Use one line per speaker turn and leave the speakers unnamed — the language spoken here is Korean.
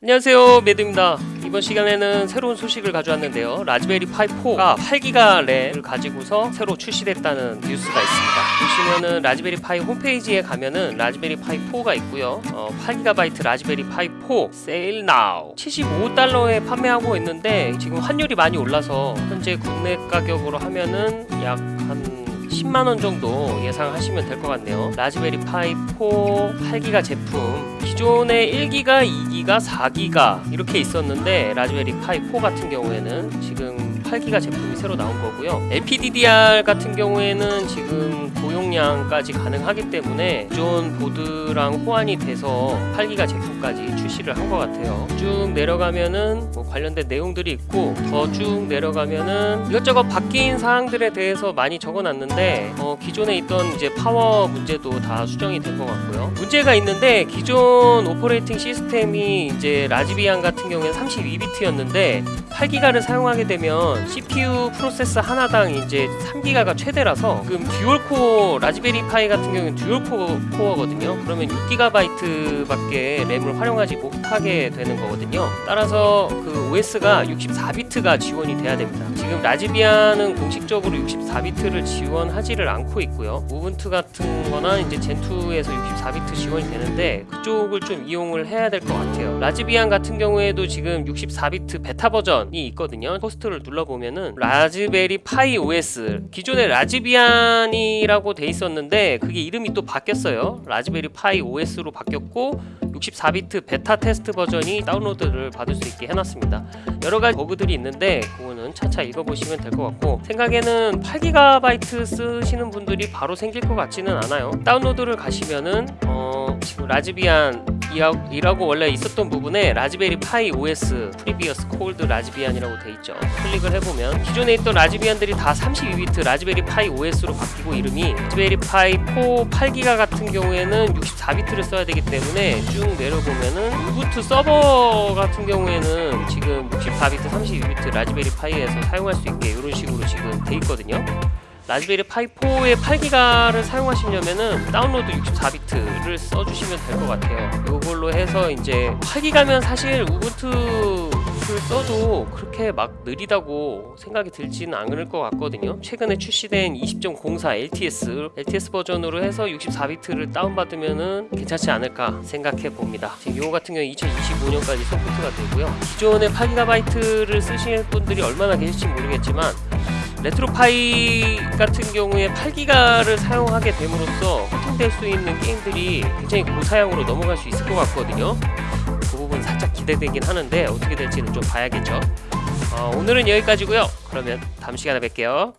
안녕하세요 매드입니다. 이번 시간에는 새로운 소식을 가져왔는데요. 라즈베리 파이 4가 8기가 램을 가지고서 새로 출시됐다는 뉴스가 있습니다. 보시면은 라즈베리 파이 홈페이지에 가면은 라즈베리 파이 4가 있고요. 어, 8GB 라즈베리 파이 4 sale now. 75달러에 판매하고 있는데 지금 환율이 많이 올라서 현재 국내 가격으로 하면은 약한 10만원 정도 예상하시면 될 것 같네요. 라즈베리 파이 4 8기가 제품 기존에 1기가 2기가 4기가 이렇게 있었는데 라즈베리 파이 4 같은 경우에는 지금 8기가 제품이 새로 나온 거고요. LPDDR 같은 경우에는 지금 고용량까지 가능하기 때문에 기존 보드랑 호환이 돼서 8기가 제품까지 출시를 한 것 같아요. 쭉 내려가면은 뭐 관련된 내용들이 있고 더 쭉 내려가면은 이것저것 바뀐 사항들에 대해서 많이 적어놨는데 어, 기존에 있던 이제 파워 문제도 다 수정이 된 것 같고요. 문제가 있는데 기존 operating system이 이제 라즈비안 같은 경우에는 32비트였는데 8기가를 사용하게 되면 CPU 프로세서 하나당 이제 3기가가 최대라서 지금 dual core 라즈베리 파이 같은 경우는 dual core 코어거든요. 그러면 6기가바이트밖에 램을 활용하지 못하게 되는 거거든요. 따라서 그 OS가 64비트가 지원이 돼야 됩니다. 지금 라즈비안은 공식적으로 64비트를 지원하지를 않고 있고요. Ubuntu 같은 거나 이제 젠2에서 64비트 지원이 되는데 그쪽을 좀 이용을 해야 될 것 같아요. Raspbian 같은 경우에도 지금 64비트 베타 버전이 있거든요. 호스트를 눌러보면은 라즈베리 파이 OS 기존에 라즈비안이라고 돼 있었는데 그게 이름이 또 바뀌었어요. Raspberry Pi OS로 바뀌었고 64비트 베타 테스트 버전이 다운로드를 받을 수 있게 해놨습니다. 여러 가지 버그들이 있는데 그거는 차차 읽어보시면 될 것 같고 생각에는 8GB 쓰시는 분들이 바로 생길 것 같지는 않아요. 다운로드를 가시면은 어, Raspbian 이라고 원래 있었던 부분에 라즈베리 파이 OS 프리비어스 콜드 라즈비안이라고 돼 있죠. 클릭을 해보면 기존에 있던 Raspbian들이 다 32비트 Raspberry Pi OS로 바뀌고 이름이 Raspberry Pi 4 8기가 같은 경우에는 64비트를 써야 되기 때문에 쭉 내려보면은 Ubuntu 서버 같은 경우에는 지금 64비트 32비트 Raspberry Pi에서 사용할 수 있게 이런 식으로 지금 돼 있거든요. Raspberry Pi 4의 8기가를 사용하시려면은 다운로드 64비트를 써주시면 될 것 같아요. 이걸로 해서 이제 8기가면 사실 Ubuntu를 써도 그렇게 막 느리다고 생각이 들지는 않을 것 같거든요. 최근에 출시된 20.04 LTS LTS 버전으로 해서 64비트를 다운받으면은 괜찮지 않을까 생각해 봅니다. 지금 이거 같은 경우 2025년까지 서포트가 되고요. 기존에 8기가바이트를 쓰실 분들이 얼마나 계실지 모르겠지만 레트로파이 같은 경우에 8기가를 사용하게 됨으로써 호팅될 수 있는 게임들이 굉장히 고사양으로 넘어갈 수 있을 것 같거든요. 그 부분 살짝 기대되긴 하는데 어떻게 될지는 좀 봐야겠죠. 어, 오늘은 여기까지고요. 그러면 다음 시간에 뵐게요